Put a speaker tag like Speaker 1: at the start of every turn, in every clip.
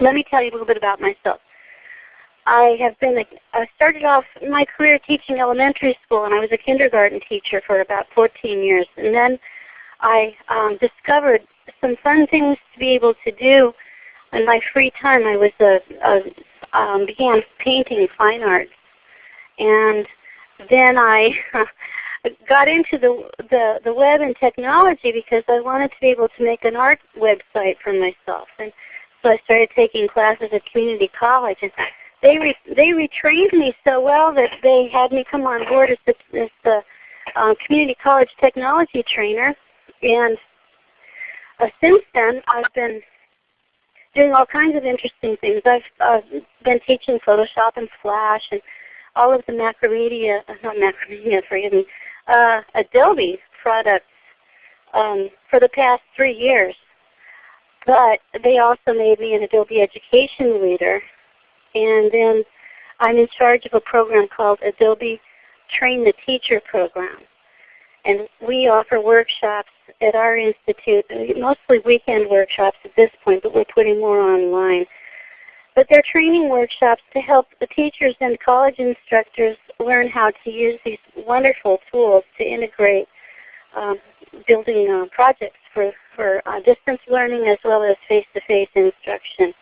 Speaker 1: let me tell you a little bit about myself. I have been, I started off my career teaching elementary school and I was a kindergarten teacher for about 14 years. And then I um, discovered some fun things to be able to do in my free time. I was a, a um, began painting fine arts. And then I got into the, the, the web and technology because I wanted to be able to make an art website for myself. And so I started taking classes at community college. And they re, they retrained me so well that they had me come on board as the, as the uh, community college technology trainer. And uh, since then, I've been doing all kinds of interesting things. I've uh, been teaching Photoshop and Flash and all of the Macromedia, uh, not Macromedia, forgive me, uh, Adobe products um, for the past three years. But they also made me an Adobe Education Leader. And then I'm in charge of a program called Adobe Train the Teacher Program. And we offer workshops at our institute, mostly weekend workshops at this point, but we're putting more online. But they're training workshops to help the teachers and college instructors learn how to use these wonderful tools to integrate um, building uh, projects for, for uh, distance learning as well as face-to-face -face instruction.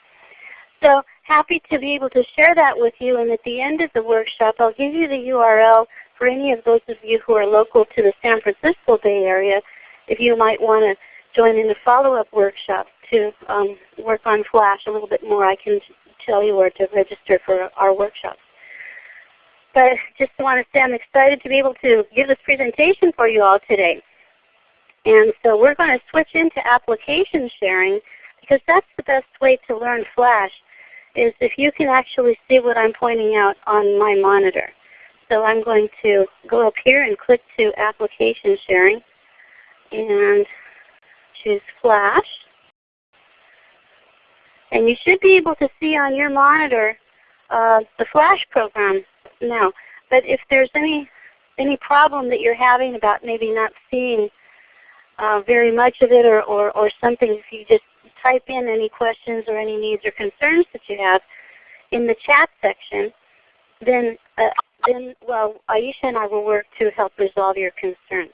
Speaker 1: So happy to be able to share that with you. And at the end of the workshop, I'll give you the URL for any of those of you who are local to the San Francisco Bay Area if you might want to join in a follow-up workshop to um, work on Flash a little bit more. I can tell you where to register for our workshops. But just want to say I'm excited to be able to give this presentation for you all today. And so we're going to switch into application sharing because that's the best way to learn Flash is if you can actually see what I'm pointing out on my monitor. So I'm going to go up here and click to application sharing and choose Flash. And you should be able to see on your monitor uh, the Flash program now. But if there's any any problem that you're having about maybe not seeing uh, very much of it or, or, or something, if you just type in any questions or any needs or concerns that you have in the chat section, then, uh, then well, Aisha and I will work to help resolve your concerns.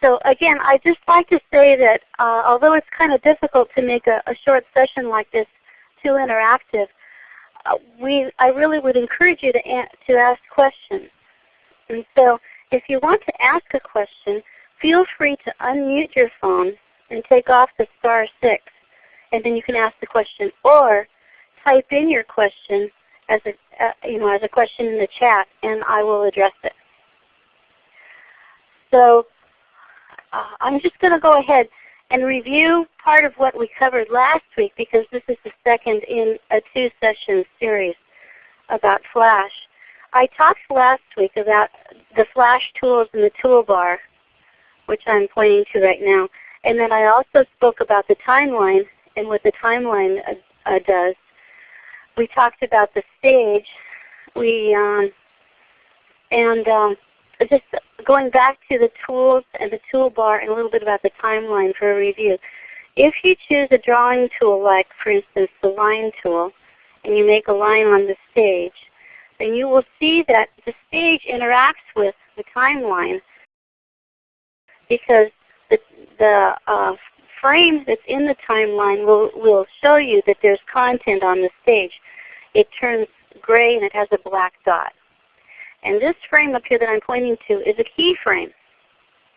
Speaker 1: So again, I just like to say that uh, although it's kind of difficult to make a, a short session like this too interactive, uh, we, I really would encourage you to, to ask questions. And so if you want to ask a question, feel free to unmute your phone and take off the star 6 and then you can ask the question or type in your question as a, uh, you know, as a question in the chat and I will address it. So uh, I'm just going to go ahead and review part of what we covered last week because this is the second in a two-session series about Flash. I talked last week about the Flash tools in the toolbar, which I'm pointing to right now. And then I also spoke about the timeline and what the timeline uh, uh, does. We talked about the stage. We um, and um, just going back to the tools and the toolbar and a little bit about the timeline for a review. If you choose a drawing tool like for instance the line tool and you make a line on the stage, then you will see that the stage interacts with the timeline because the, the uh, frame that's in the timeline will, will show you that there's content on the stage. It turns gray and it has a black dot. And this frame up here that I'm pointing to is a keyframe.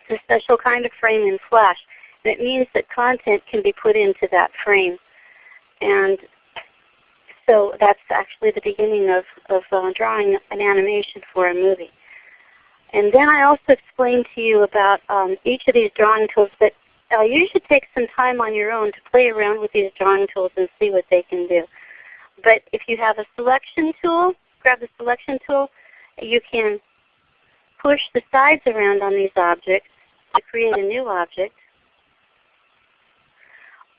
Speaker 1: It's a special kind of frame in Flash. And it means that content can be put into that frame. And so that's actually the beginning of, of uh, drawing an animation for a movie. And then I also explained to you about um, each of these drawing tools, but uh, you should take some time on your own to play around with these drawing tools and see what they can do. But if you have a selection tool, grab the selection tool, you can push the sides around on these objects to create a new object.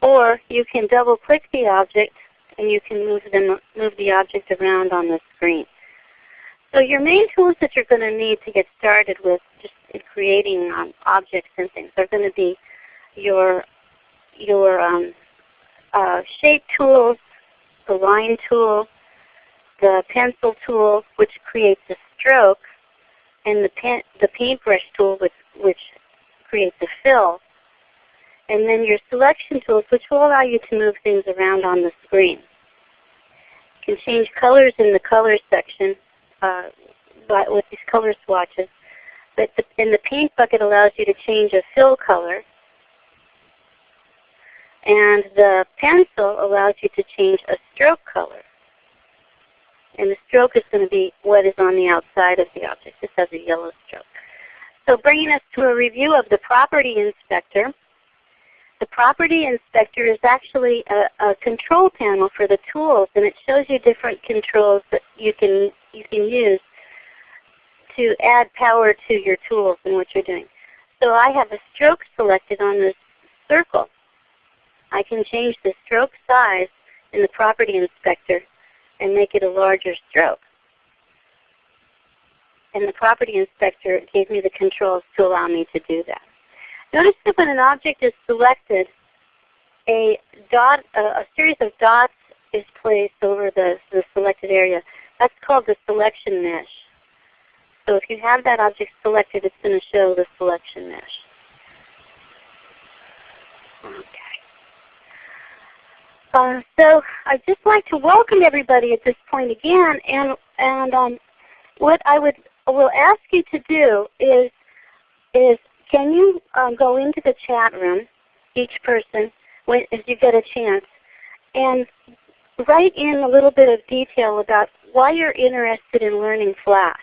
Speaker 1: Or you can double click the object and you can move, them, move the object around on the screen. So your main tools that you're going to need to get started with just in creating um, objects and things are going to be your, your um, uh, shape tools, the line tool, the pencil tool, which creates a stroke, and the, pen, the paintbrush tool, which, which creates a fill. And then your selection tools, which will allow you to move things around on the screen. You can change colors in the color section uh, with these color swatches. But the, and the paint bucket allows you to change a fill color. And the pencil allows you to change a stroke color. And the stroke is going to be what is on the outside of the object. This has a yellow stroke. So bringing us to a review of the Property Inspector. The Property Inspector is actually a, a, control panel for the tools, and it shows you different controls that you can, you can use to add power to your tools and what you're doing. So I have a stroke selected on this circle. I can change the stroke size in the Property Inspector and make it a larger stroke. And the Property Inspector gave me the controls to allow me to do that. Notice that when an object is selected, a, dot, a, a series of dots is placed over the, the selected area. That's called the selection mesh. So if you have that object selected, it's going to show the selection mesh. Okay. Uh, so I'd just like to welcome everybody at this point again, and and um, what I would will ask you to do is is can you um, go into the chat room, each person, when, as you get a chance, and write in a little bit of detail about why you're interested in learning Flash.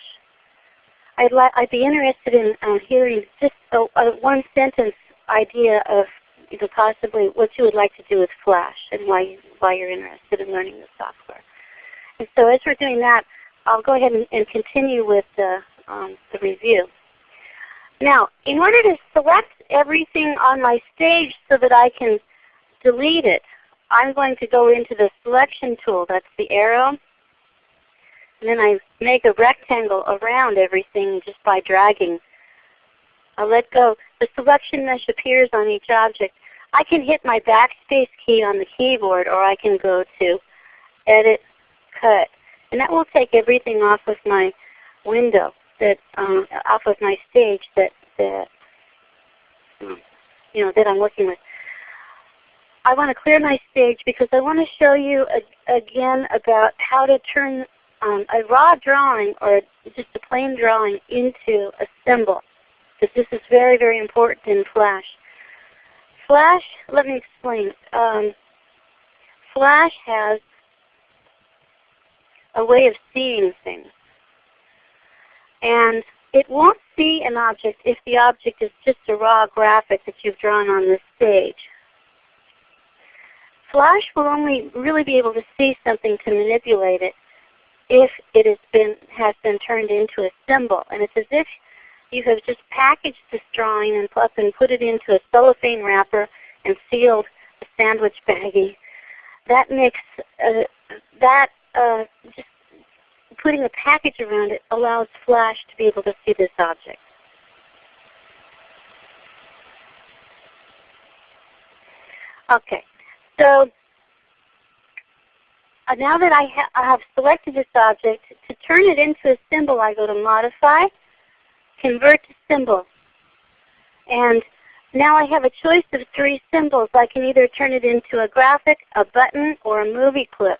Speaker 1: I'd, I'd be interested in uh, hearing just a, a one sentence idea of you know, possibly what you would like to do with Flash and why, why you're interested in learning the software. And so as we're doing that, I'll go ahead and, and continue with the, um, the review. Now, in order to select everything on my stage so that I can delete it, I'm going to go into the selection tool. That's the arrow and then I make a rectangle around everything just by dragging. I let go. The selection mesh appears on each object. I can hit my backspace key on the keyboard or I can go to Edit, Cut. And that will take everything off of my window, that um, my stage that, that you know, that I'm working with. I want to clear my stage because I want to show you a, again about how to turn um, a raw drawing or just a plain drawing into a symbol. Because this is very, very important in Flash. Flash, let me explain. Um, Flash has a way of seeing things. And it won't see an object if the object is just a raw graphic that you've drawn on this stage. Flash will only really be able to see something to manipulate it if it has been, has been turned into a symbol. And it's as if you have just packaged this drawing and, and put it into a cellophane wrapper and sealed a sandwich baggie. That makes uh, that uh, just putting a package around it allows Flash to be able to see this object. Okay, so uh, now that I, ha I, have selected this object, to turn it into a symbol I go to Modify, Convert to Symbol. And now I have a choice of three symbols. I can either turn it into a graphic, a button, or a movie clip.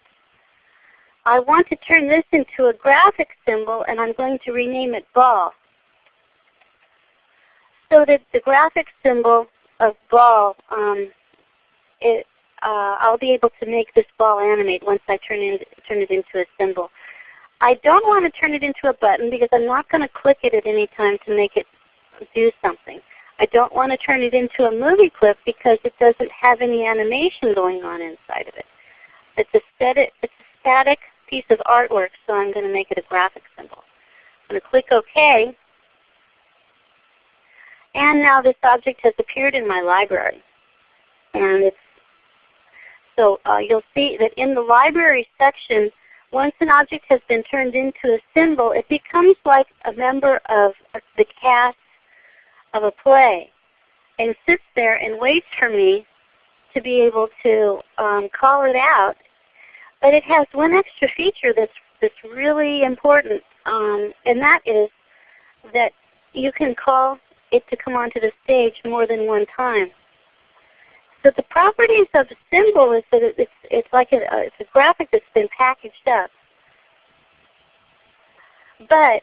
Speaker 1: I want to turn this into a graphic symbol and I'm going to rename it ball. So that the graphic symbol of ball um, it, uh, I'll be able to make this ball animate once I turn, in, turn it into a symbol. I don't want to turn it into a button because I'm not going to click it at any time to make it do something. I don't want to turn it into a movie clip because it doesn't have any animation going on inside of it. It's a static, it's a static piece of artwork, so I'm going to make it a graphic symbol. I'm going to click OK. And now this object has appeared in my library. And it's so uh, you'll see that in the library section, once an object has been turned into a symbol, it becomes like a member of the cast of a play and sits there and waits for me to be able to um, call it out. But it has one extra feature that's, that's really important, um, and that is that you can call it to come onto the stage more than one time. So the properties of a symbol is that it's, it's like a, it's a graphic that's been packaged up. But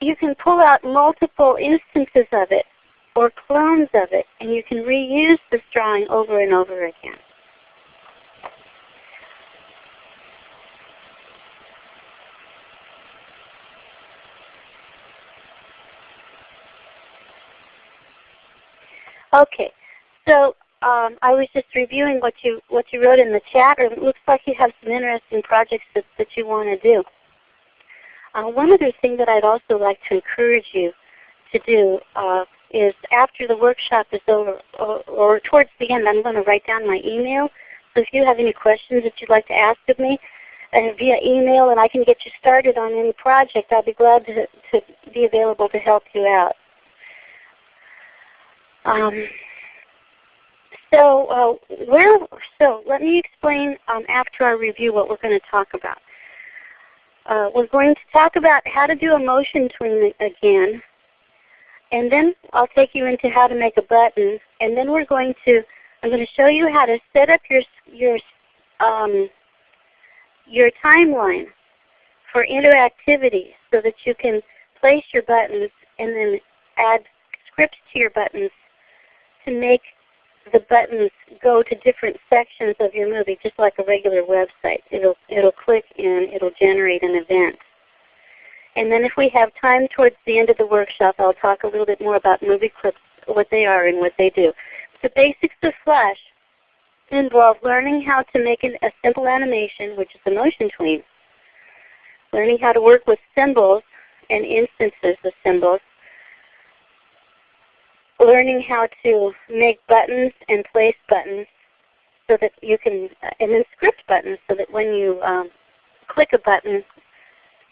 Speaker 1: you can pull out multiple instances of it or clones of it, and you can reuse this drawing over and over again. Okay, so um, I was just reviewing what you what you wrote in the chat. and it looks like you have some interesting projects that, that you want to do. Uh, one other thing that I'd also like to encourage you to do uh, is after the workshop is over, or, or, towards the end, I'm going to write down my email. So if you have any questions that you'd like to ask of me uh, via email and I can get you started on any project, I'll be glad to, to be available to help you out. Um, so uh, where, so let me explain um, after our review what we're going to talk about. Uh, we're going to talk about how to do a motion tween again, and then I'll take you into how to make a button, and then we're going to, I'm going to show you how to set up your your um, your timeline for interactivity so that you can place your buttons and then add scripts to your buttons to make the buttons go to different sections of your movie, just like a regular website. It'll, it'll click and it'll generate an event. And then if we have time towards the end of the workshop, I'll talk a little bit more about movie clips, what they are and what they do. The basics of Flash involve learning how to make an, a simple animation, which is a motion tween, learning how to work with symbols and instances of symbols, learning how to make buttons and place buttons so that you can, and then script buttons so that when you um, click a button,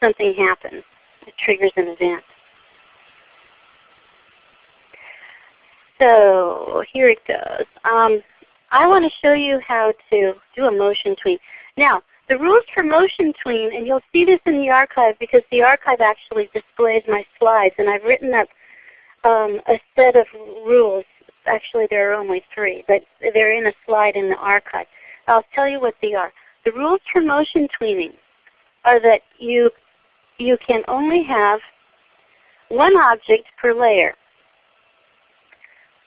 Speaker 1: something happens. It triggers an event. So here it goes. Um, I want to show you how to do a motion tween. Now, the rules for motion tween, and you'll see this in the archive because the archive actually displays my slides, and I've written up um, a set of rules. Actually, there are only three, but they're in a slide in the archive. I'll tell you what they are. The rules for motion tweening are that you, you can only have one object per layer.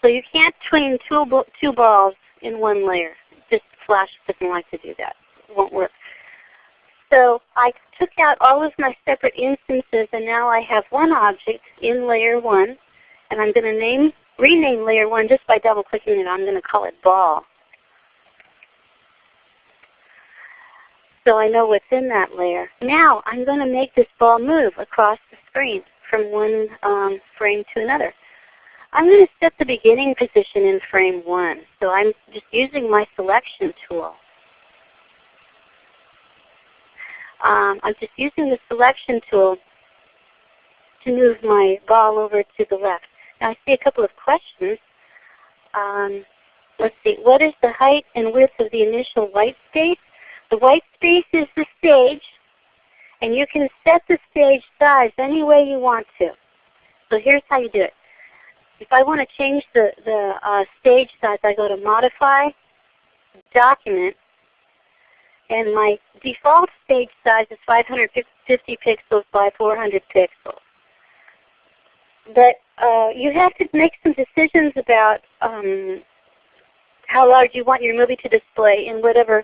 Speaker 1: So you can't tween two, two balls in one layer. Just Flash doesn't like to do that. It won't work. So I took out all of my separate instances and now I have one object in layer 1 and I'm going to name rename layer 1 just by double clicking it. I'm going to call it ball. So I know what's in that layer. Now I'm going to make this ball move across the screen from one um, frame to another. I'm going to set the beginning position in frame 1. So I'm just using my selection tool. Um, I'm just using the selection tool to move my ball over to the left. I see a couple of questions. Um, let's see, what is the height and width of the initial white space? The white space is the stage, and you can set the stage size any way you want to. So here's how you do it. If I want to change the, the uh, stage size, I go to Modify, Document, and my default stage size is 550 pixels by 400 pixels. But uh, you have to make some decisions about um, how large you want your movie to display in whatever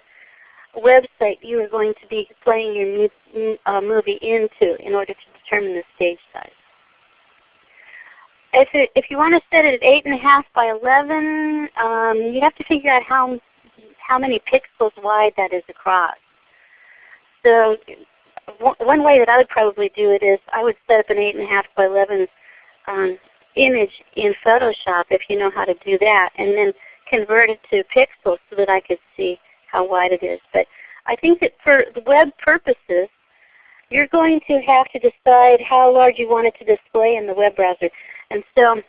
Speaker 1: website you are going to be playing your uh, movie into in order to determine the stage size. If, it, if you want to set it at 8.5 by 11, um, you have to figure out how, how many pixels wide that is across. So one way that I would probably do it is I would set up an 8.5 by 11 um, image in Photoshop if you know how to do that, and then convert it to pixels so that I could see how wide it is. But I think that for web purposes, you're going to have to decide how large you want it to display in the web browser. And so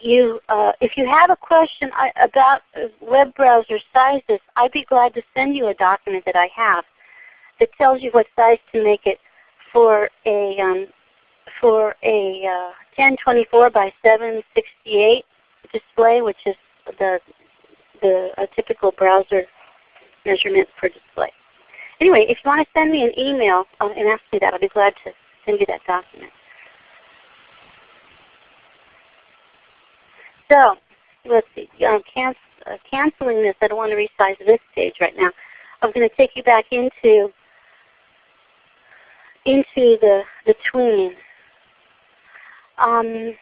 Speaker 1: you, uh, if you have a question about web browser sizes, I'd be glad to send you a document that I have that tells you what size to make it for a um, for a uh, 1024 by 768 display, which is the the a typical browser measurement for display. Anyway, if you want to send me an email and ask me that, I'll be glad to send you that document. So let's see. Um, can, uh, canceling this, I don't want to resize this page right now. I'm going to take you back into into the the tween. Um,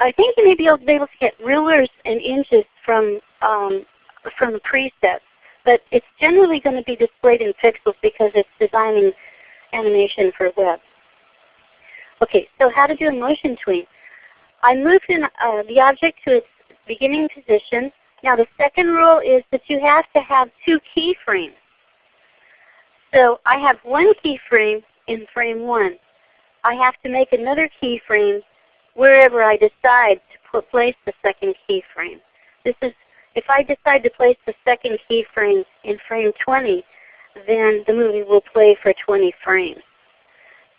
Speaker 1: I think you may be able, to get rulers and inches from um, from presets, but it's generally going to be displayed in pixels because it's designing animation for web. Okay, so how to do a motion tween. I moved in, uh, the object to its beginning position. Now the second rule is that you have to have two keyframes. So I have one keyframe in frame 1. I have to make another keyframe wherever I decide to place the second keyframe. This is if I decide to place the second keyframe in frame 20, then the movie will play for 20 frames.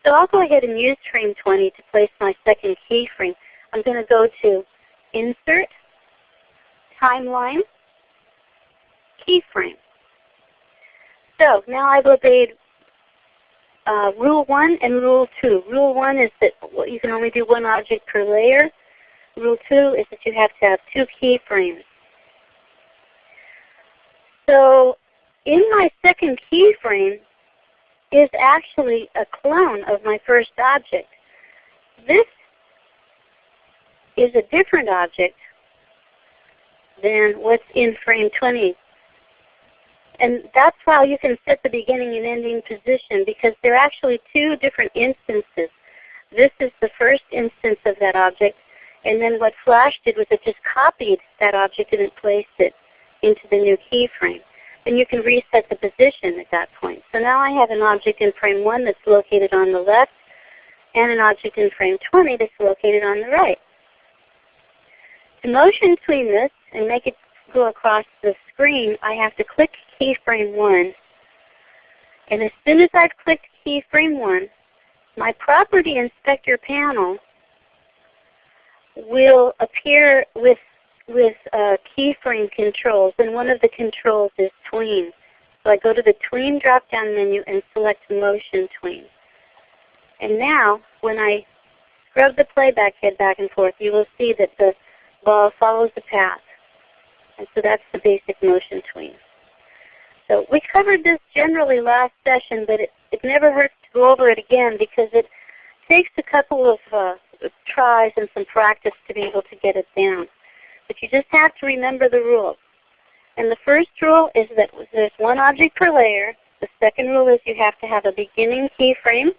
Speaker 1: So I'll go ahead and use frame 20 to place my second keyframe. I'm going to go to Insert, Timeline, Keyframe. So now I've obeyed uh, Rule 1 and Rule 2. Rule 1 is that you can only do one object per layer. Rule 2 is that you have to have two keyframes. So in my second keyframe is actually a clone of my first object. This is a different object than what's in frame 20. And that's how you can set the beginning and ending position because they're actually two different instances. This is the first instance of that object, and then what Flash did was it just copied that object and it placed it into the new keyframe. And you can reset the position at that point. So now I have an object in frame 1 that's located on the left, and an object in frame 20 that's located on the right. To motion tween this and make it go across the screen, I have to click keyframe 1. And as soon as I've clicked keyframe 1, my property inspector panel will appear with with uh, keyframe controls, and one of the controls is tween. So I go to the tween drop-down menu and select motion tween. And now, when I scrub the playback head back and forth, you will see that the ball follows the path. And so that's the basic motion tween. So we covered this generally last session, but it, it never hurts to go over it again because it takes a couple of uh, tries and some practice to be able to get it down. But you just have to remember the rules. And the first rule is that there's one object per layer. The second rule is you have to have a beginning keyframe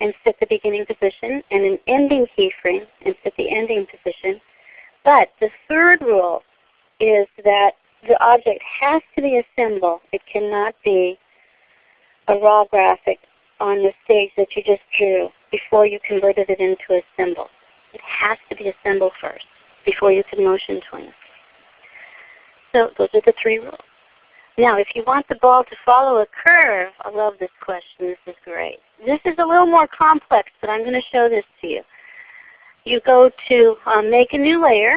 Speaker 1: and set the beginning position, and an ending keyframe and set the ending position. But the third rule is that the object has to be a symbol. It cannot be a raw graphic on the stage that you just drew before you converted it into a symbol. It has to be a symbol first before you can motion tween. So those are the three rules. Now if you want the ball to follow a curve, I love this question. This is great. This is a little more complex, but I'm going to show this to you. You go to um, Make a New Layer.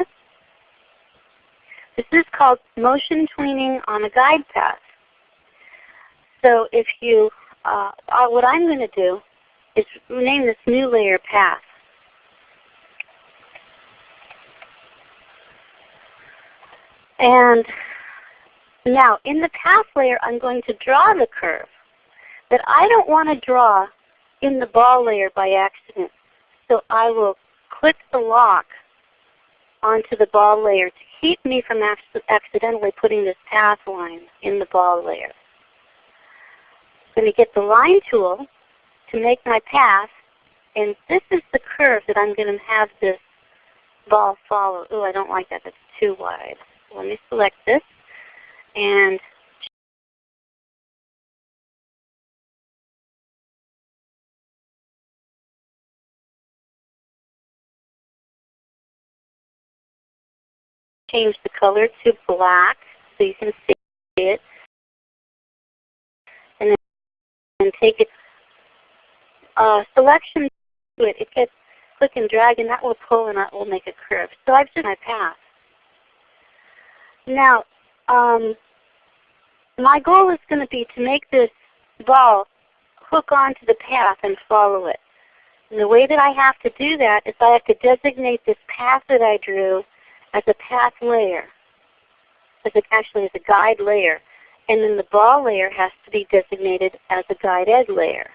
Speaker 1: This is called Motion Tweening on a Guide Path. So if you, uh, uh, what I'm going to do is name this new layer Path. And now in the path layer I'm going to draw the curve. But I don't want to draw in the ball layer by accident. So I will click the lock onto the ball layer to keep me from accidentally putting this path line in the ball layer. I'm going to get the line tool to make my path, and this is the curve that I'm going to have this ball follow. Oh, I don't like that. That's too wide. Let me select this and change the color to black so you can see it. And then take it uh, selection to it. It gets click and drag and that will pull and that will make a curve. So I've done my path. Now, um, my goal is going to be to make this ball hook onto the path and follow it. And the way that I have to do that is I have to designate this path that I drew as a path layer, as a, actually as a guide layer. And then the ball layer has to be designated as a guided layer.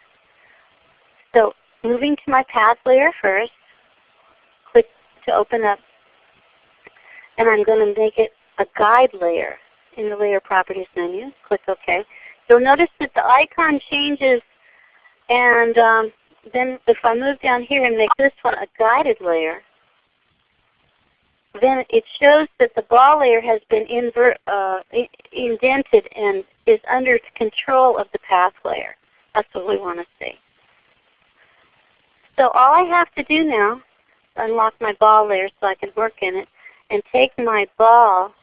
Speaker 1: So moving to my path layer first, click to open up, and I'm going to make it a guide layer in the Layer Properties menu. Click OK. You'll notice that the icon changes and um, then if I move down here and make this one a guided layer, then it shows that the ball layer has been uh, indented and is under control of the path layer. That's what we want to see. So all I have to do now, is unlock my ball layer so I can work in it, and take my ball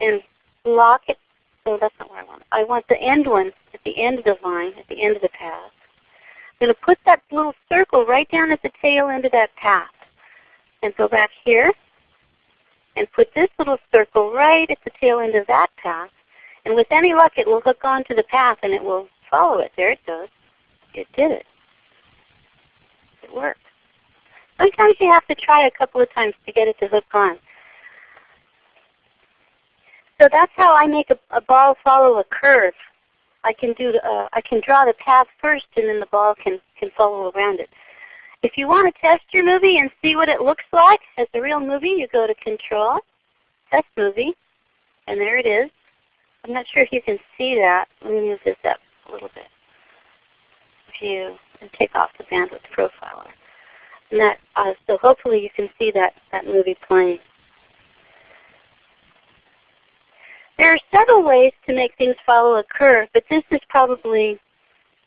Speaker 1: and lock it. Oh, that's not what I want. I want the end one at the end of the line, at the end of the path. I'm going to put that little circle right down at the tail end of that path. And go back here and put this little circle right at the tail end of that path. And with any luck it will hook onto the path and it will follow it. There it goes. It did it. It worked. Sometimes you have to try a couple of times to get it to hook on. So that's how I make a, a ball follow a curve. I can do uh, I can draw the path first, and then the ball can can follow around it. If you want to test your movie and see what it looks like as a real movie, you go to Control, Test Movie, and there it is. I'm not sure if you can see that. Let me move this up a little bit. View and take off the bandwidth profiler. And that, uh, so hopefully you can see that, that movie playing. There are several ways to make things follow a curve, but this is probably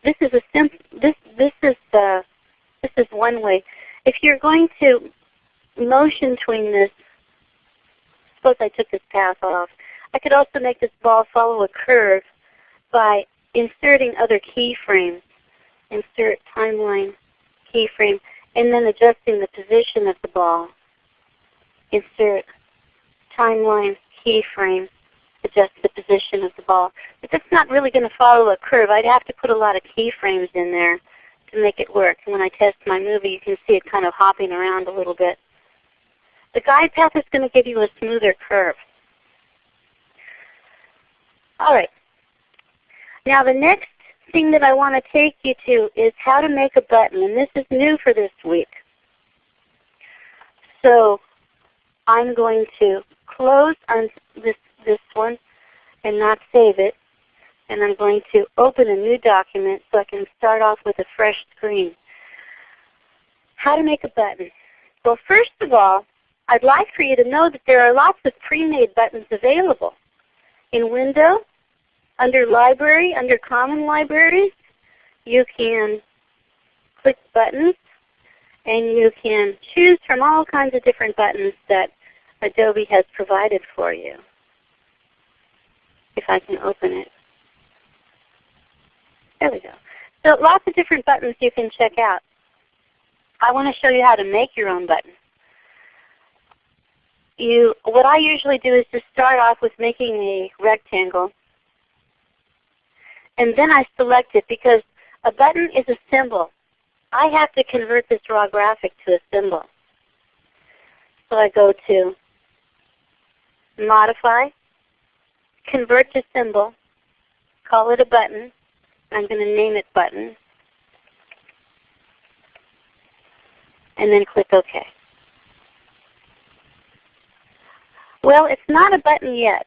Speaker 1: this is a sim this this is the this is one way. If you're going to motion tween this, suppose I took this path off. I could also make this ball follow a curve by inserting other keyframes. Insert timeline keyframe, and then adjusting the position of the ball. Insert timeline keyframe adjust the position of the ball. But that's not really going to follow a curve. I'd have to put a lot of keyframes in there to make it work. And when I test my movie, you can see it kind of hopping around a little bit. The guide path is going to give you a smoother curve. All right. Now the next thing that I want to take you to is how to make a button. And this is new for this week. So I'm going to close on this this one and not save it. And I'm going to open a new document so I can start off with a fresh screen. How to make a button. Well, first of all, I'd like for you to know that there are lots of pre-made buttons available. In Window, under Library, under Common Libraries, you can click buttons and you can choose from all kinds of different buttons that Adobe has provided for you if I can open it. There we go. So lots of different buttons you can check out. I want to show you how to make your own button. You, what I usually do is just start off with making a rectangle. And then I select it because a button is a symbol. I have to convert this raw graphic to a symbol. So I go to Modify, convert to symbol, call it a button. I'm going to name it button. And then click OK. Well, it's not a button yet.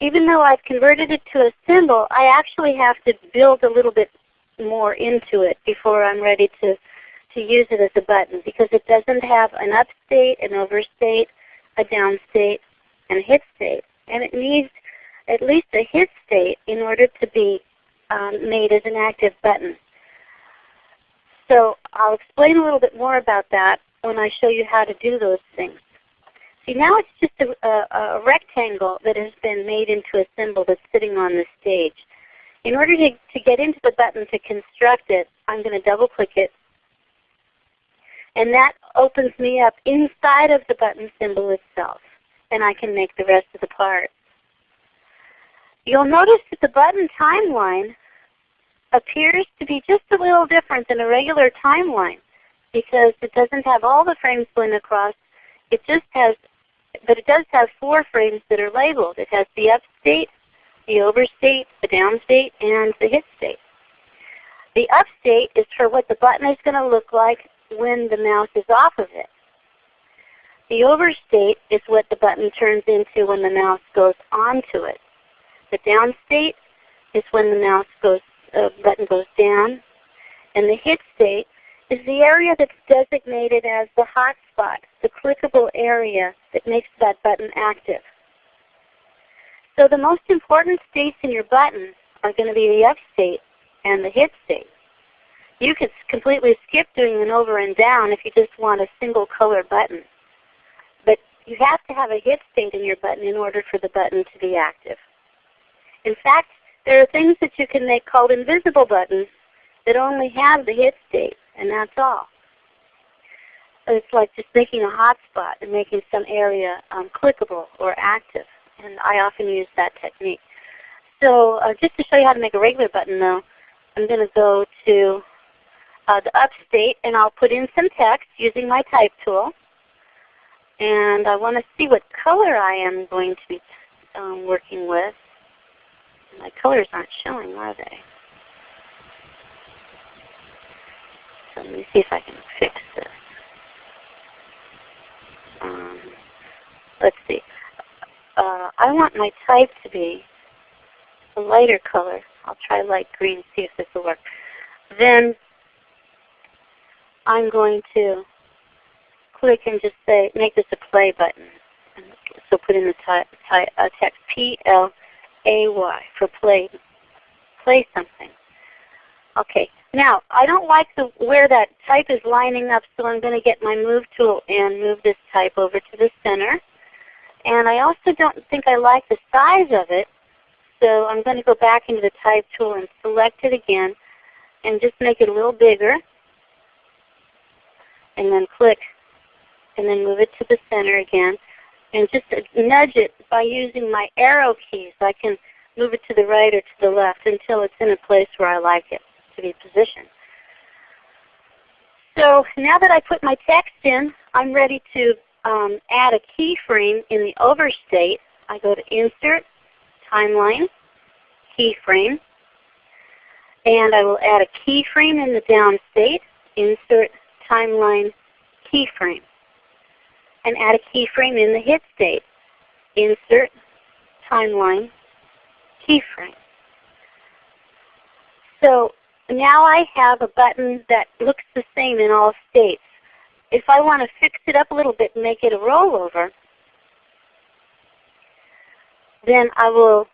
Speaker 1: Even though I've converted it to a symbol, I actually have to build a little bit more into it before I'm ready to, to use it as a button because it doesn't have an up state, an over state, a down state, and a hit state. And it needs at least a hit state in order to be um, made as an active button. So I'll explain a little bit more about that when I show you how to do those things. See now it's just a, a, a rectangle that has been made into a symbol that's sitting on the stage. In order to, to get into the button to construct it, I'm going to double click it. And that opens me up inside of the button symbol itself. And I can make the rest of the part. You'll notice that the button timeline appears to be just a little different than a regular timeline because it doesn't have all the frames going across. It just has, but it does have four frames that are labeled. It has the up state, the over state, the down state, and the hit state. The up state is for what the button is going to look like when the mouse is off of it. The over state is what the button turns into when the mouse goes onto it. The down state is when the mouse goes, uh, button goes down. And the hit state is the area that's designated as the hot spot, the clickable area that makes that button active. So the most important states in your button are going to be the up state and the hit state. You could completely skip doing an over and down if you just want a single color button. But you have to have a hit state in your button in order for the button to be active. In fact, there are things that you can make called invisible buttons that only have the hit state, and that's all. It's like just making a hotspot and making some area um, clickable or active, and I often use that technique. So uh, just to show you how to make a regular button though, I'm going to go to uh, the up state and I'll put in some text using my type tool. And I want to see what color I am going to be um, working with. My colors aren't showing, are they? So let me see if I can fix this. Um, let's see. Uh, I want my type to be a lighter color. I'll try light green, see if this will work. Then I'm going to click and just say, make this a play button. So put in the uh, text P-L-A-Y for play, play something. Okay, now I don't like the, where that type is lining up, so I'm going to get my move tool and move this type over to the center. And I also don't think I like the size of it, so I'm going to go back into the type tool and select it again and just make it a little bigger and then click and then move it to the center again and just nudge it by using my arrow keys. I can move it to the right or to the left until it's in a place where I like it to be positioned. So now that I put my text in, I'm ready to um, add a keyframe in the over state. I go to Insert, Timeline, Keyframe, and I will add a keyframe in the down state, Insert, timeline keyframe and add a keyframe in the hit state. Insert timeline keyframe. So now I have a button that looks the same in all states. If I want to fix it up a little bit and make it a rollover, then I will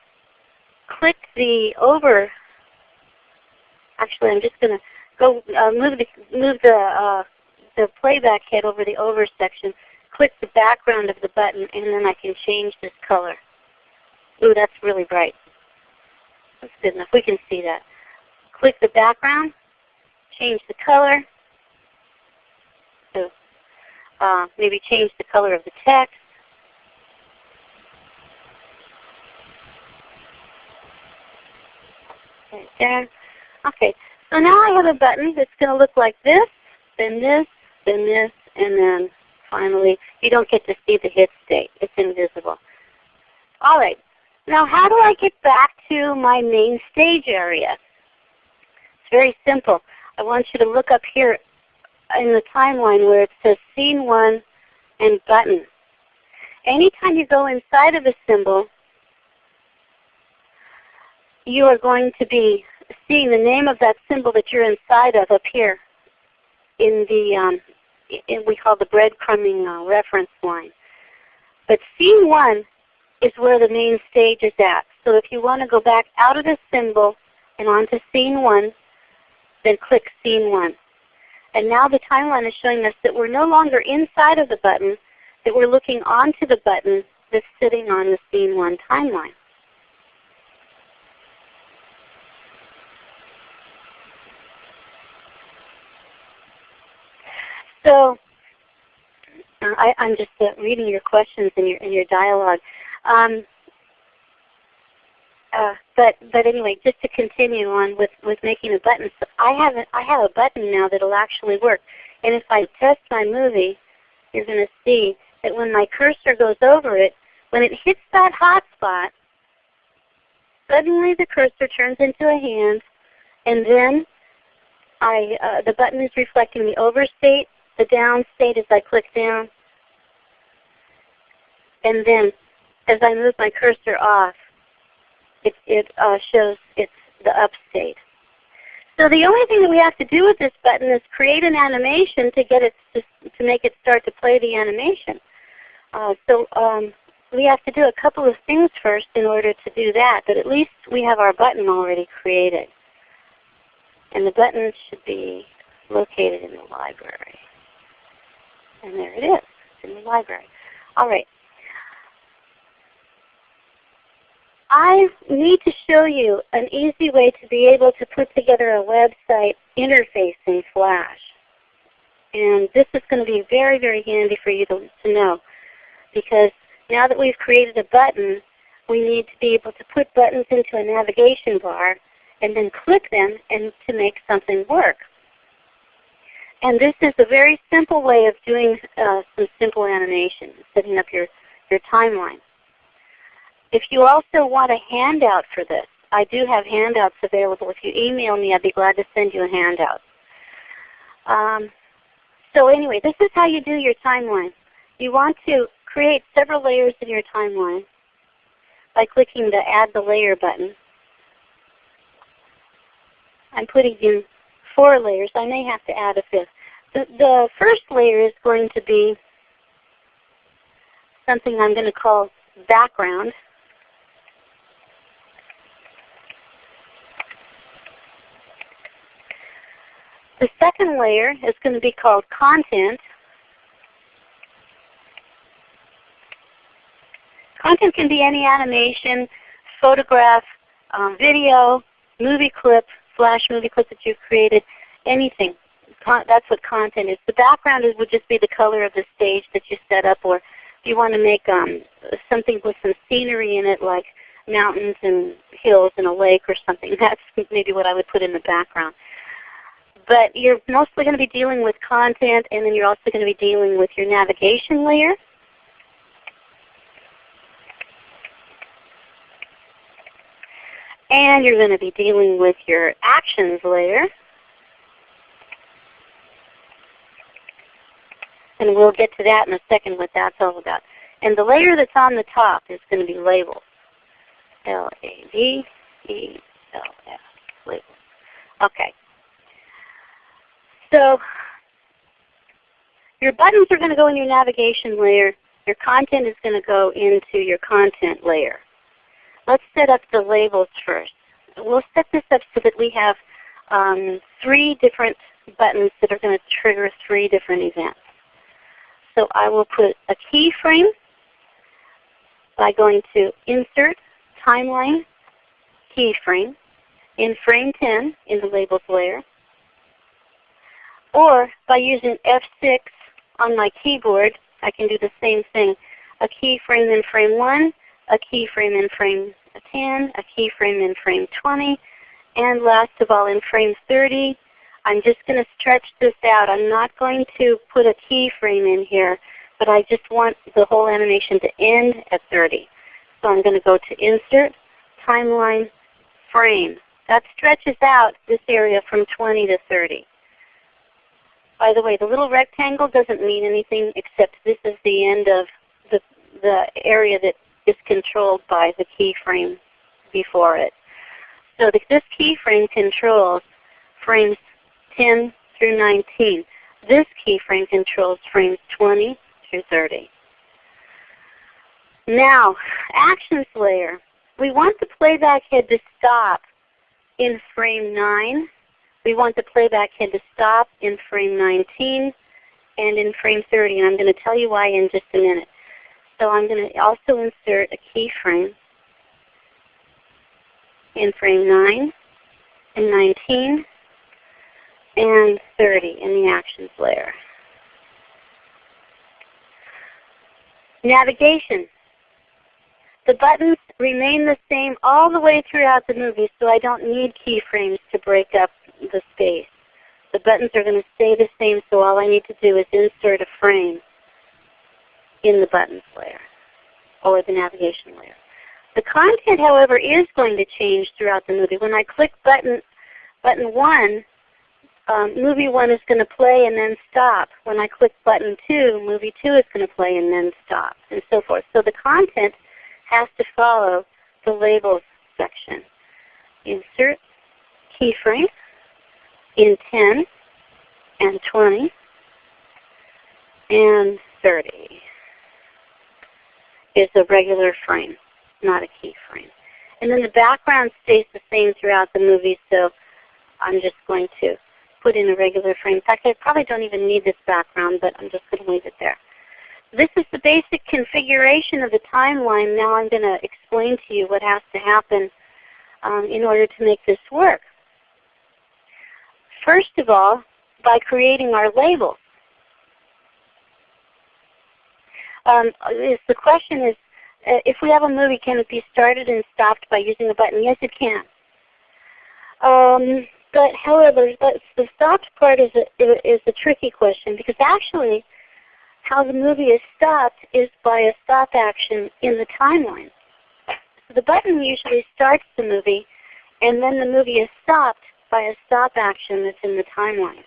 Speaker 1: click the over. Actually, I'm just going to go uh, move the move the uh, the playback head over the over section. Click the background of the button, and then I can change this color. Ooh, that's really bright. That's good enough. We can see that. Click the background, change the color. So uh, maybe change the color of the text. Right there. Okay, so now I have a button that's going to look like this, then this, then this, and then finally, you don't get to see the hit state. It's invisible. All right. Now how do I get back to my main stage area? It's very simple. I want you to look up here in the timeline where it says Scene 1 and Button. Anytime you go inside of a symbol, you are going to be seeing the name of that symbol that you're inside of up here in the um, we call the breadcrumbing uh, reference line. But scene one is where the main stage is at. So if you want to go back out of the symbol and onto scene one, then click scene one. And now the timeline is showing us that we're no longer inside of the button, that we're looking onto the button that's sitting on the Scene 1 timeline. So uh, I, am just uh, reading your questions and your, and your dialogue. Um, uh, but but anyway, just to continue on with, with making a button, so I have a, I have a button now that'll actually work. And if I test my movie, you're going to see that when my cursor goes over it, when it hits that hot spot, suddenly the cursor turns into a hand, and then I, uh, the button is reflecting the over state, the down state as I click down, and then as I move my cursor off, it, it uh, shows it's the up state. So the only thing that we have to do with this button is create an animation to get it to, to make it start to play the animation. Uh, so um, we have to do a couple of things first in order to do that, but at least we have our button already created. And the button should be located in the library. And there it is. It's in the library. All right. I need to show you an easy way to be able to put together a website interface in Flash. And this is going to be very, very handy for you to, to know because now that we've created a button, we need to be able to put buttons into a navigation bar and then click them and to make something work. And this is a very simple way of doing uh, some simple animation, setting up your, your timeline. If you also want a handout for this, I do have handouts available. If you email me, I'd be glad to send you a handout. Um, so anyway, this is how you do your timeline. You want to create several layers in your timeline by clicking the Add the Layer button. I'm putting in four layers. I may have to add a fifth. The, the first layer is going to be something I'm going to call background. The second layer is going to be called content. Content can be any animation, photograph, um, video, movie clip, flash movie clip that you've created, anything. Con that's what content is. The background is, would just be the color of the stage that you set up, or if you want to make um, something with some scenery in it, like mountains and hills and a lake or something, that's maybe what I would put in the background. But you're mostly going to be dealing with content, and then you're also going to be dealing with your navigation layer. And you're going to be dealing with your actions layer. And we'll get to that in a second what that's all about. And the layer that's on the top is going to be labels. L-A-B-E-L-S, labels. Okay. So your buttons are going to go in your navigation layer. Your content is going to go into your content layer. Let's set up the labels first. We'll set this up so that we have um, three different buttons that are going to trigger three different events. So I will put a keyframe by going to Insert, Timeline, Keyframe, in frame 10 in the Labels layer or by using F6 on my keyboard, I can do the same thing. A keyframe in frame 1, a keyframe in frame 10, a keyframe in frame 20, and last of all in frame 30, I'm just going to stretch this out. I'm not going to put a keyframe in here, but I just want the whole animation to end at 30. So I'm going to go to Insert, Timeline, Frame. That stretches out this area from 20 to 30. By the way, the little rectangle doesn't mean anything except this is the end of the, the area that is controlled by the keyframe before it. So this keyframe controls frames 10 through 19. This keyframe controls frames 20 through 30. Now, actions layer. We want the playback head to stop in frame 9 we want the playback head to stop in frame 19 and in frame 30, and I'm going to tell you why in just a minute. So I'm going to also insert a keyframe in frame 9 and 19 and 30 in the Actions layer. Navigation. The buttons remain the same all the way throughout the movie, so I don't need keyframes to break up the space. The buttons are going to stay the same, so all I need to do is insert a frame in the buttons layer or the navigation layer. The content, however, is going to change throughout the movie. When I click button, button 1, um, movie 1 is going to play and then stop. When I click button 2, movie 2 is going to play and then stop, and so forth. So the content has to follow the labels section. Insert keyframe in 10 and 20 and 30 is a regular frame, not a keyframe. And then the background stays the same throughout the movie, so I'm just going to put in a regular frame. In fact, I probably don't even need this background, but I'm just going to leave it there. This is the basic configuration of the timeline. Now I'm going to explain to you what has to happen um, in order to make this work. First of all, by creating our labels. Um, is the question is, uh, if we have a movie, can it be started and stopped by using a button? Yes, it can. Um, but however, the stopped part is a, is a tricky question because actually how the movie is stopped is by a stop action in the timeline. So the button usually starts the movie and then the movie is stopped by a stop action that's in the timeline.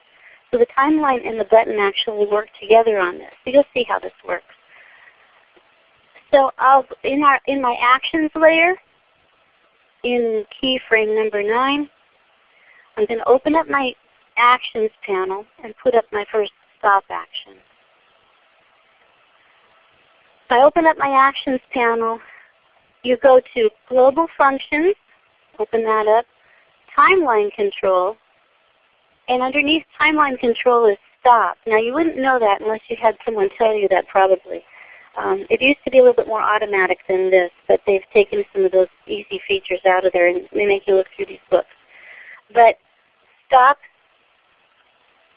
Speaker 1: So the timeline and the button actually work together on this. So you'll see how this works. So I'll, in, our, in my actions layer, in keyframe number 9, I'm going to open up my actions panel and put up my first stop action. If I open up my actions panel, you go to global functions, open that up, timeline control, and underneath timeline control is stop. Now you wouldn't know that unless you had someone tell you that probably. Um, it used to be a little bit more automatic than this, but they've taken some of those easy features out of there and they make you look through these books. But stop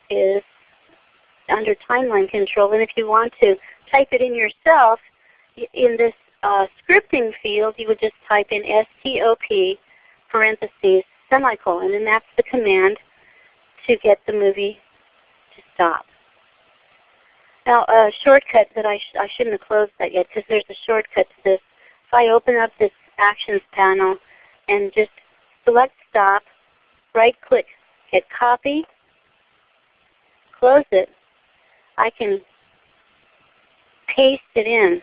Speaker 1: is under timeline control, and if you want to type it in yourself, in this uh, scripting field, you would just type in STOP parentheses semicolon, and that's the command to get the movie to stop. Now a shortcut that I, sh I shouldn't have closed that yet because there's a shortcut to this. If I open up this Actions panel and just select Stop, right click, hit Copy, close it, I can paste it in.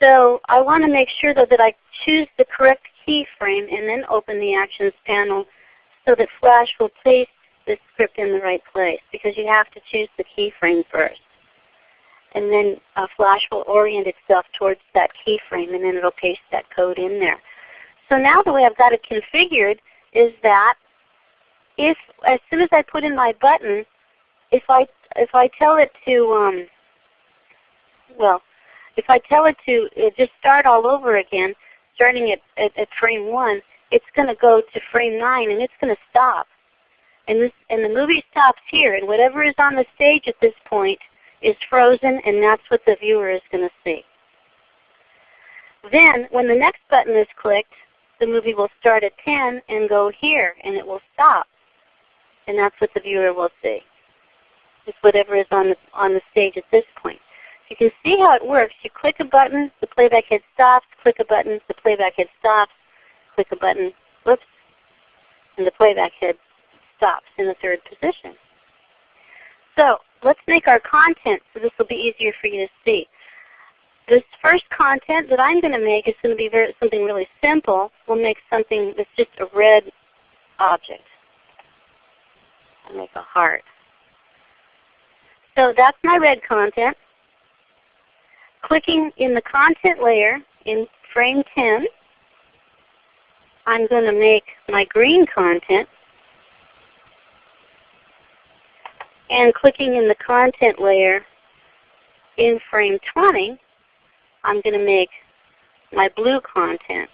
Speaker 1: So I want to make sure though that I choose the correct keyframe and then open the Actions panel so that Flash will place the script in the right place because you have to choose the keyframe first. And then uh, Flash will orient itself towards that keyframe and then it will paste that code in there. So now the way I've got it configured is that if as soon as I put in my button, if I if I tell it to um, well, if I tell it to uh, just start all over again, starting at, at, at frame 1, it's going to go to frame 9 and it's going to stop. And, this, and the movie stops here, and whatever is on the stage at this point is frozen, and that's what the viewer is going to see. Then, when the next button is clicked, the movie will start at 10 and go here, and it will stop. And that's what the viewer will see. It's whatever is on the, on the stage at this point. You can see how it works. You click a button, the playback head stops, click a button, the playback head stops, click a button, whoops, and the playback head stops in the third position. So let's make our content so this will be easier for you to see. This first content that I'm going to make is going to be very, something really simple. We'll make something that's just a red object. I'll make a heart. So that's my red content clicking in the content layer in frame 10, I'm going to make my green content and clicking in the content layer in frame 20, I'm going to make my blue content.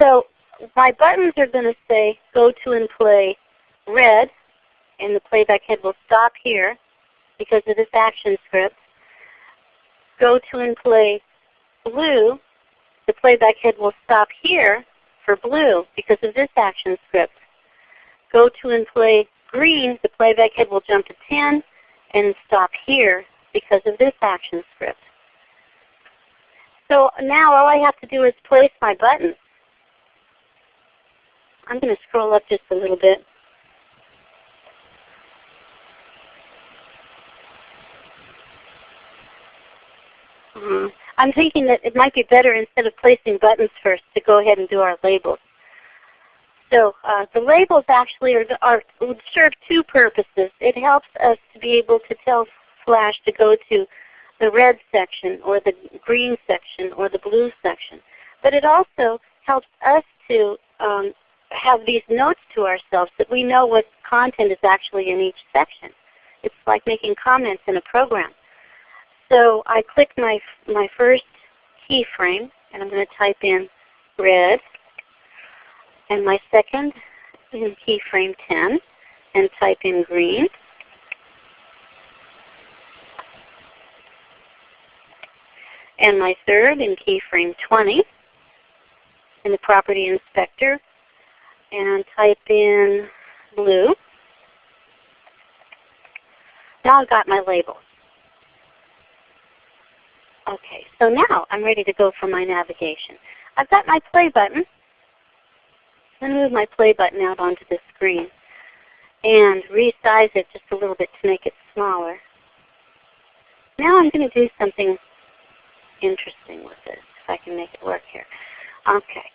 Speaker 1: So my buttons are going to say go to and play red, and the playback head will stop here because of this action script. Go to and play blue, the playback head will stop here for blue because of this action script. Go to and play green, the playback head will jump to 10 and stop here because of this action script. So now all I have to do is place my buttons. I'm going to scroll up just a little bit. Uh, I'm thinking that it might be better instead of placing buttons first to go ahead and do our labels. So uh, the labels actually are, are, serve two purposes. It helps us to be able to tell Flash to go to the red section or the green section or the blue section. But it also helps us to um, have these notes to ourselves that we know what content is actually in each section. It's like making comments in a program. So I click my, my first keyframe and I'm going to type in red and my second in keyframe 10 and type in green. And my third in keyframe 20 in the property inspector and type in blue. Now I've got my labels. Okay, so now I'm ready to go for my navigation. I've got my play button. I'm going to move my play button out onto the screen and resize it just a little bit to make it smaller. Now I'm going to do something interesting with this, if I can make it work here. Okay.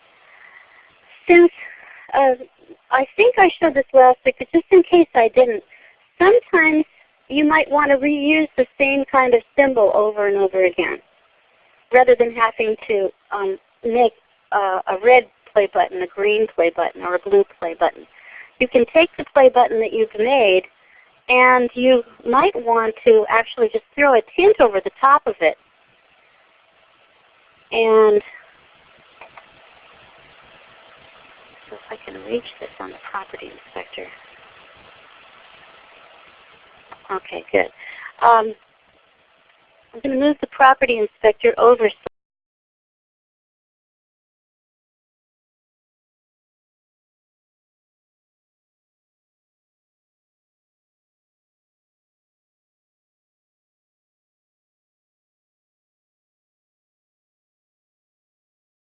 Speaker 1: Since uh, I think I showed this last week, but just in case I didn't, sometimes you might want to reuse the same kind of symbol over and over again, rather than having to um, make uh, a red play button, a green play button, or a blue play button. You can take the play button that you've made and you might want to actually just throw a tint over the top of it. And so if I can reach this on the property inspector. Okay, good. Um, I'm going to move the property inspector over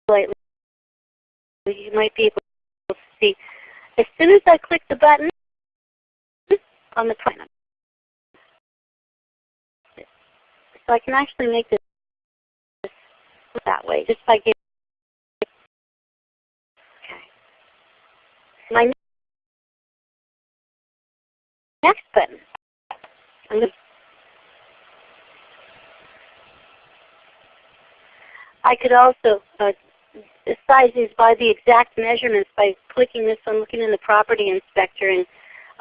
Speaker 1: slightly. You might be able to see. As soon as I click the button on the plan, so I can actually make this that way just by giving. Okay. My next button. I'm I could also uh, size these by the exact measurements by clicking this one, looking in the property inspector and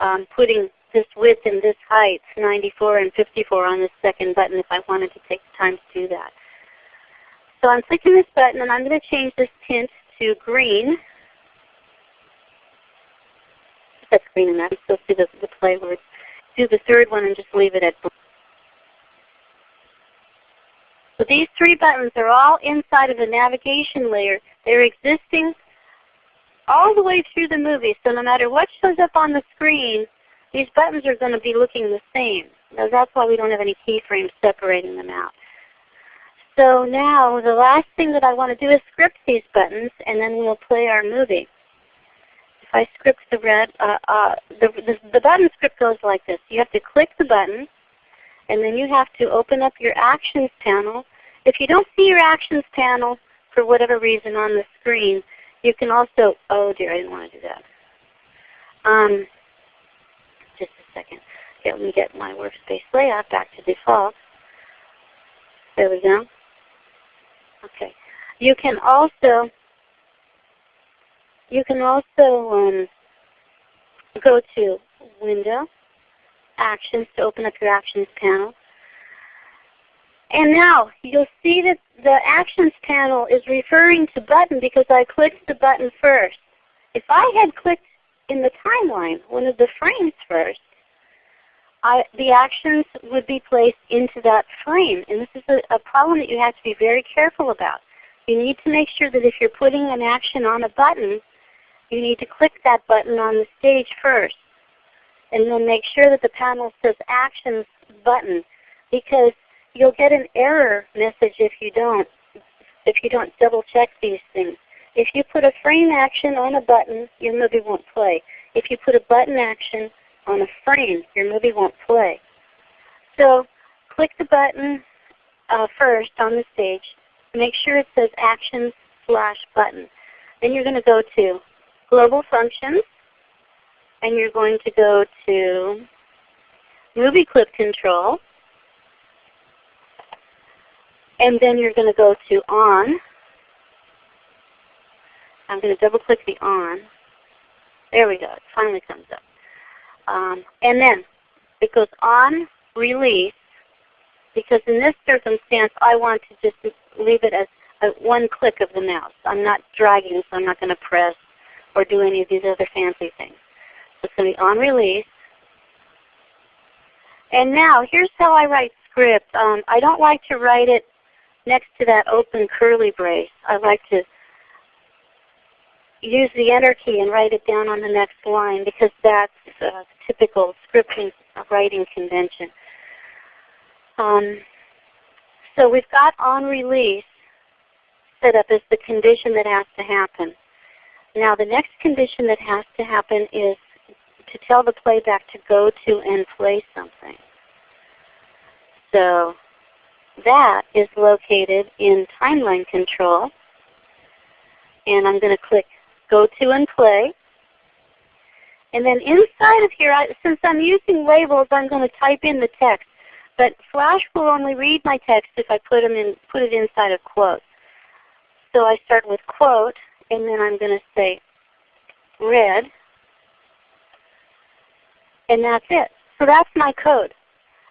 Speaker 1: um, putting this width and this height, 94 and 54 on this second button if I wanted to take the time to do that. So I'm clicking this button and I'm going to change this tint to green. That's green enough. Still see the, the play words. Do the third one and just leave it at blue. So these three buttons are all inside of the navigation layer. They're existing all the way through the movie. So no matter what shows up on the screen, these buttons are going to be looking the same. Now that's why we don't have any keyframes separating them out. So now the last thing that I want to do is script these buttons and then we'll play our movie. If I script the red, uh, uh, the, the, the button script goes like this. You have to click the button and then you have to open up your Actions panel. If you don't see your Actions panel for whatever reason on the screen, you can also, oh dear, I didn't want to do that. Um, second. Let me get my workspace layout back to default. There we go. Okay. You can also, you can also um, go to Window, Actions to open up your Actions panel. And now you'll see that the Actions panel is referring to button because I clicked the button first. If I had clicked in the timeline, one of the frames first, I, the actions would be placed into that frame. And this is a, a problem that you have to be very careful about. You need to make sure that if you're putting an action on a button, you need to click that button on the stage first. And then make sure that the panel says Actions button because you'll get an error message if you don't, if you don't double check these things. If you put a frame action on a button, your movie won't play. If you put a button action on a frame, your movie won't play. So click the button uh, first on the stage. Make sure it says Actions slash button. Then you're going to go to Global Functions, and you're going to go to Movie Clip Control, and then you're going to go to On. I'm going to double click the On. There we go. It finally comes up. Um, and then it goes on release because in this circumstance I want to just leave it as a one click of the mouse. I'm not dragging so I'm not going to press or do any of these other fancy things. So it's going to be on release. And now here's how I write script. Um, I don't like to write it next to that open curly brace. I like to use the Enter key and write it down on the next line because that's typical scripting writing convention. Um, so we've got on release set up as the condition that has to happen. Now the next condition that has to happen is to tell the playback to go to and play something. So that is located in timeline control. And I'm going to click go to and play. And then inside of here, I, since I'm using labels, I'm going to type in the text. But Flash will only read my text if I put, them in, put it inside a quote. So I start with quote, and then I'm going to say red. And that's it. So that's my code.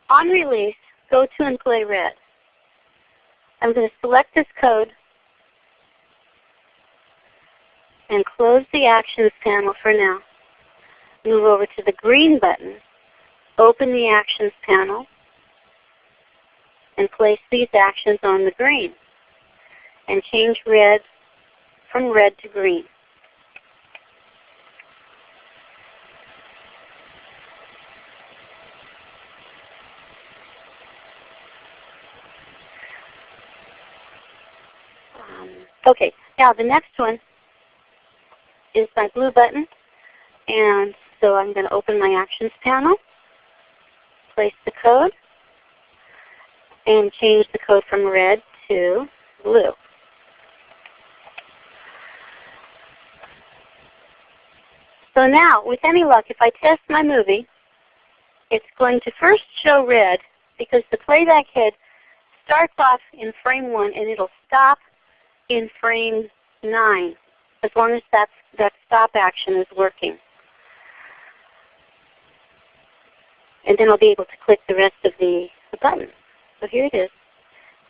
Speaker 1: On release, go to and play red. I'm going to select this code and close the Actions panel for now. Move over to the green button, open the Actions panel, and place these actions on the green. And change red from red to green. Um, okay, now the next one is my blue button. And so I'm going to open my Actions panel, place the code, and change the code from red to blue. So now, with any luck, if I test my movie, it's going to first show red because the playback head starts off in frame 1 and it'll stop in frame 9 as long as that's, that stop action is working. And then I'll be able to click the rest of the, the buttons. So here it is.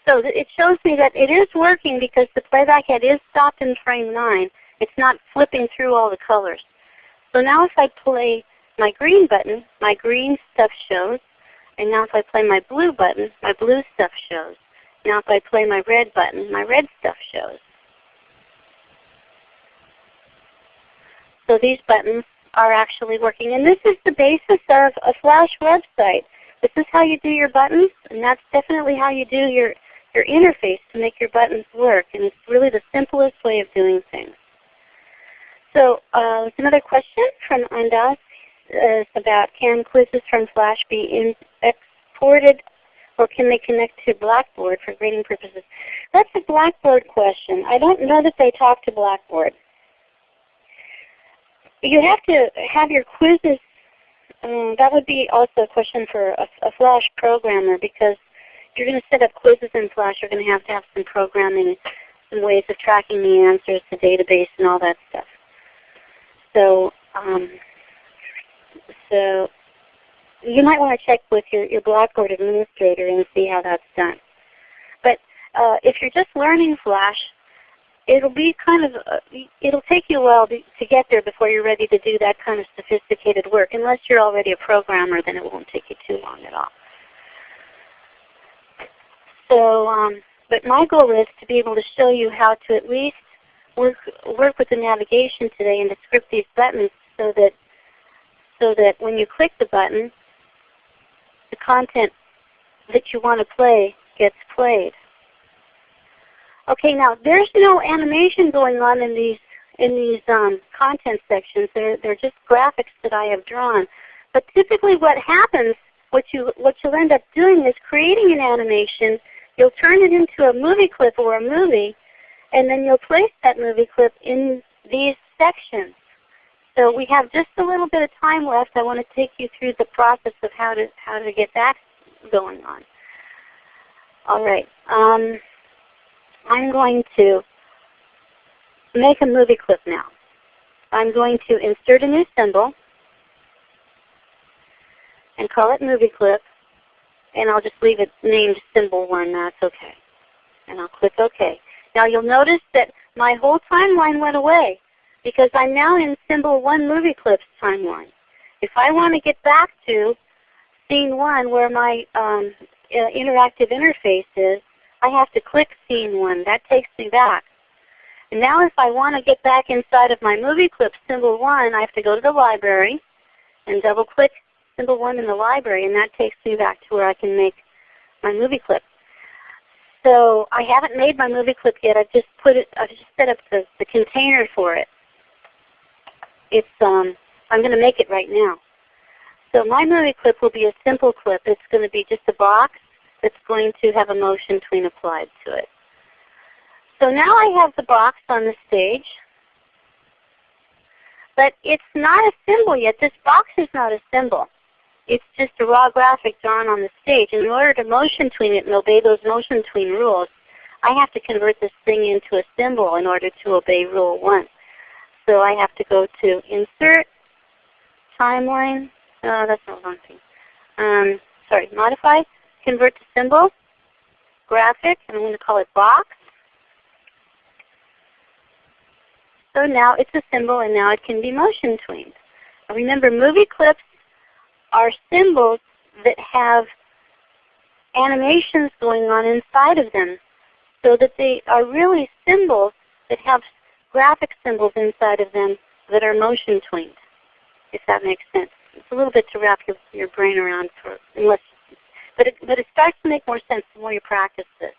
Speaker 1: So it shows me that it is working because the playback head is stopped in frame 9. It's not flipping through all the colors. So now if I play my green button, my green stuff shows. And now if I play my blue button, my blue stuff shows. Now if I play my red button, my red stuff shows. So these buttons are actually working. And this is the basis of a Flash website. This is how you do your buttons, and that's definitely how you do your, your interface to make your buttons work. And it's really the simplest way of doing things. So uh, another question from Andas uh, about can quizzes from Flash be exported or can they connect to Blackboard for grading purposes? That's a Blackboard question. I don't know that they talk to Blackboard you have to have your quizzes. Um, that would be also a question for a, a Flash programmer because you're going to set up quizzes in Flash, you're going to have to have some programming, some ways of tracking the answers, the database, and all that stuff. So um, So you might want to check with your, your Blackboard administrator and see how that's done. But uh, if you're just learning Flash, it'll be kind of, uh, it'll take you a while to, get there before you're ready to do that kind of sophisticated work. Unless you're already a programmer, then it won't take you too long at all. So, um, but my goal is to be able to show you how to at least work, work with the navigation today and to script these buttons so that, so that when you click the button, the content that you want to play gets played. Okay, now there's no animation going on in these in these um, content sections. They're they're just graphics that I have drawn. But typically, what happens, what you what you'll end up doing is creating an animation. You'll turn it into a movie clip or a movie, and then you'll place that movie clip in these sections. So we have just a little bit of time left. I want to take you through the process of how to how to get that going on. All right. Um, I'm going to make a movie clip now. I'm going to insert a new symbol and call it movie clip. And I'll just leave it named symbol 1. That's okay. And I'll click OK. Now you'll notice that my whole timeline went away because I'm now in symbol 1 movie clips timeline. If I want to get back to scene 1 where my um, interactive interface is, I have to click scene 1. That takes me back. And now if I want to get back inside of my movie clip symbol 1, I have to go to the library and double click symbol 1 in the library and that takes me back to where I can make my movie clip. So I haven't made my movie clip yet. I've just put it I've just set up the, the container for it. It's um I'm going to make it right now. So my movie clip will be a simple clip. It's going to be just a box that's going to have a motion tween applied to it. So now I have the box on the stage, but it's not a symbol yet. This box is not a symbol. It's just a raw graphic drawn on the stage. In order to motion tween it and obey those motion tween rules, I have to convert this thing into a symbol in order to obey rule 1. So I have to go to Insert, Timeline, oh that's not one thing. Um, sorry, Modify, convert to symbol, graphic, and I'm going to call it box. So now it's a symbol and now it can be motion tweened. Remember movie clips are symbols that have animations going on inside of them so that they are really symbols that have graphic symbols inside of them that are motion tweened, if that makes sense. It's a little bit to wrap your, your brain around for unless but it, but it starts to make more sense the more you practice this.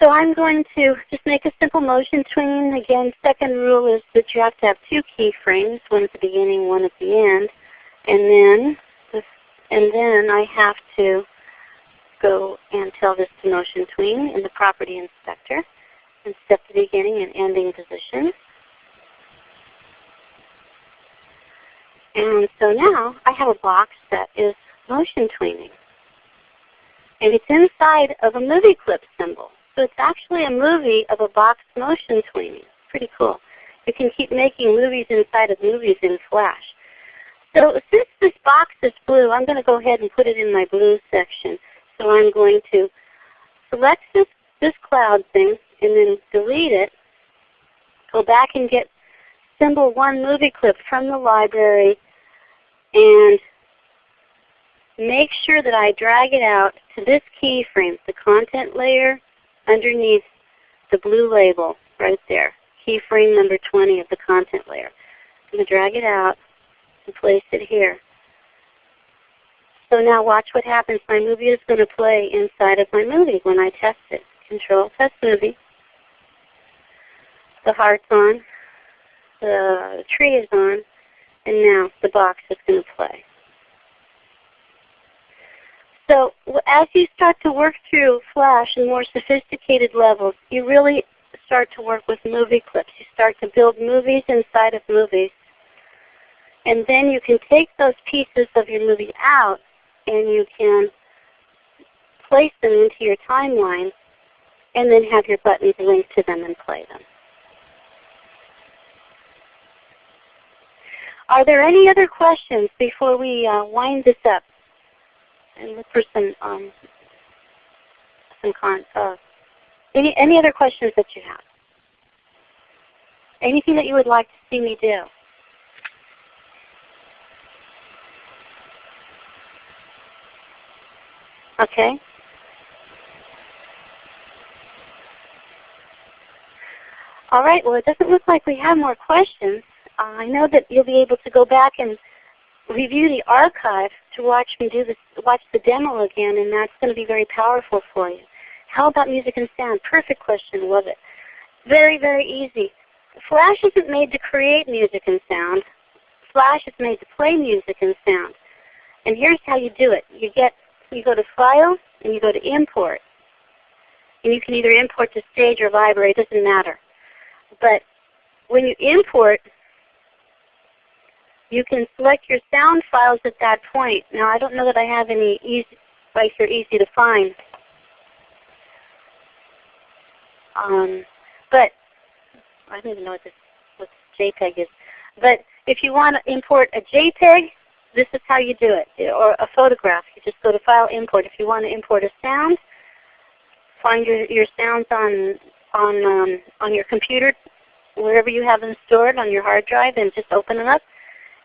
Speaker 1: So I'm going to just make a simple motion tween. Again, second rule is that you have to have two keyframes, one at the beginning, one at the end. And then, and then I have to go and tell this to motion tween in the property inspector and set the beginning and ending positions. And so now I have a box that is motion tweening. And it's inside of a movie clip symbol. So it's actually a movie of a box motion tweening. Pretty cool. You can keep making movies inside of movies in Flash. So since this box is blue, I'm going to go ahead and put it in my blue section. So I'm going to select this, this cloud thing and then delete it. Go back and get symbol 1 movie clip from the library and make sure that I drag it out to this keyframe, the content layer underneath the blue label right there, keyframe number 20 of the content layer. I'm going to drag it out and place it here. So now watch what happens. My movie is going to play inside of my movie when I test it. Control Test Movie. The heart's on. The tree is on. And now the box is going to play. So as you start to work through Flash in more sophisticated levels, you really start to work with movie clips. You start to build movies inside of movies. And then you can take those pieces of your movie out and you can place them into your timeline and then have your buttons linked to them and play them. Are there any other questions before we uh, wind this up and look for some um, some con uh, any any other questions that you have? Anything that you would like to see me do? Okay. All right. Well, it doesn't look like we have more questions. Uh, I know that you'll be able to go back and review the archive to watch me do this, watch the demo again, and that's going to be very powerful for you. How about music and sound? Perfect question. Love it. Very, very easy. Flash isn't made to create music and sound. Flash is made to play music and sound. And here's how you do it. You get you go to File and you go to Import. And you can either import to Stage or Library, it doesn't matter. But when you import, you can select your sound files at that point. Now I don't know that I have any easy right here easy to find. Um, but I don't even know what this what JPEG is. But if you want to import a JPEG, this is how you do it. Or a photograph. You just go to File, Import. If you want to import a sound, find your, your sounds on on um, on your computer, wherever you have them stored on your hard drive, and just open them up.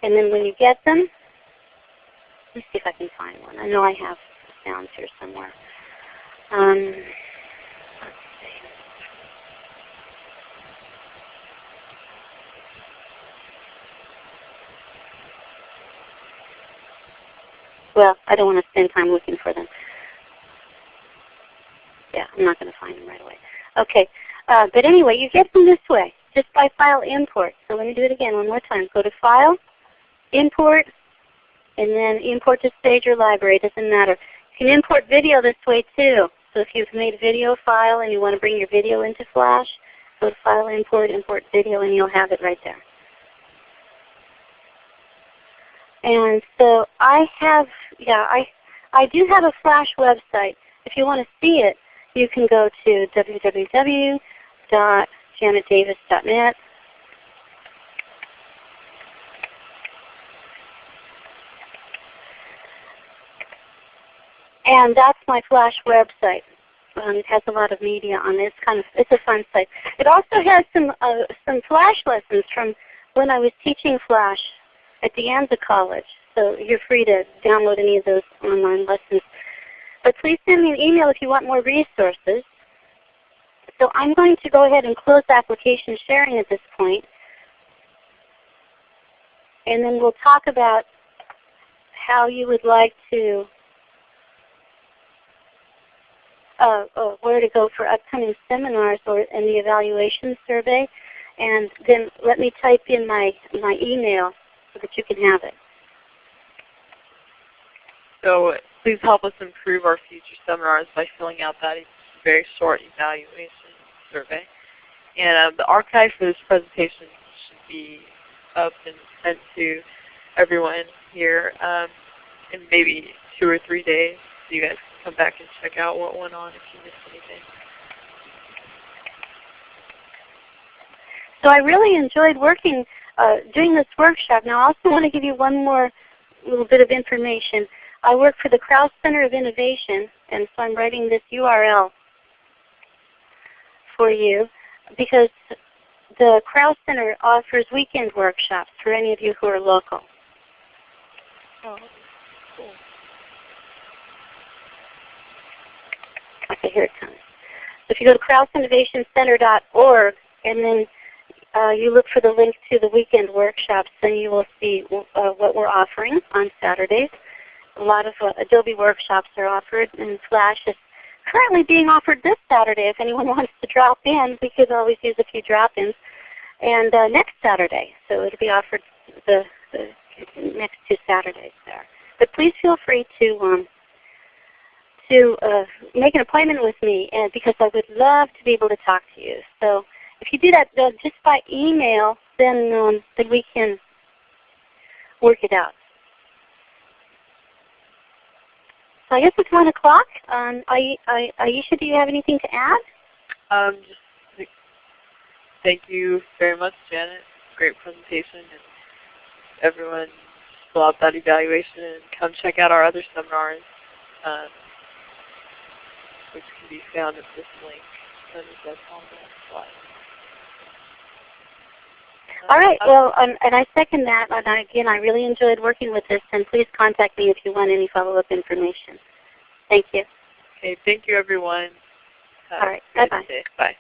Speaker 1: And then when you get them, let me see if I can find one. I know I have sounds here somewhere. Um, Well, I don't want to spend time looking for them. Yeah, I'm not going to find them right away. Okay, uh, but anyway, you get them this way, just by file import. So let me do it again one more time. Go to File, Import, and then import to stage or library. It doesn't matter. You can import video this way too. So if you've made a video file and you want to bring your video into Flash, go to File, Import, Import Video, and you'll have it right there. And so I have, yeah, I, I do have a Flash website. If you want to see it, you can go to www.janetdavis.net. And that's my Flash website. Um, it has a lot of media on it. It's kind of it's a fun site. It also has some uh, some Flash lessons from when I was teaching Flash at De Anza College. So you're free to download any of those online lessons. But please send me an email if you want more resources. So I'm going to go ahead and close application sharing at this point. And then we'll talk about how you would like to, uh, uh, where to go for upcoming seminars or in the evaluation survey. And then let me type in my, my email so that you can have it.
Speaker 2: So please help us improve our future seminars by filling out that very short evaluation survey. And um, the archive for this presentation should be up and sent to everyone here um, in maybe two or three days so you guys come back and check out what went on if you missed anything.
Speaker 1: So I really enjoyed working uh, doing this workshop. Now I also want to give you one more little bit of information. I work for the Krause Center of Innovation, and so I'm writing this URL for you because the Krause Center offers weekend workshops for any of you who are local.
Speaker 2: Oh, cool.
Speaker 1: Here it comes. So if you go to KrauseInnovationCenter.org and then uh, you look for the link to the weekend workshops, then you will see uh, what we're offering on Saturdays. A lot of uh, Adobe workshops are offered, and Flash is currently being offered this Saturday. If anyone wants to drop in, we could always use a few drop-ins. And uh, next Saturday, so it'll be offered the, the next two Saturdays there. But please feel free to um, uh, make an appointment with me, and because I would love to be able to talk to you. So if you do that uh, just by email, then um, then we can work it out. So I guess it's one o'clock. Um, Aisha, do you have anything to add?
Speaker 2: Um, thank you very much, Janet. Great presentation, and everyone fill out that evaluation and come check out our other seminars, which can be found at this link that is on the slide.
Speaker 1: All right. Well, um, and I second that. And I, again, I really enjoyed working with this. And please contact me if you want any follow-up information. Thank you.
Speaker 2: Okay, thank you everyone. Have
Speaker 1: All right, bye-bye.
Speaker 2: Bye.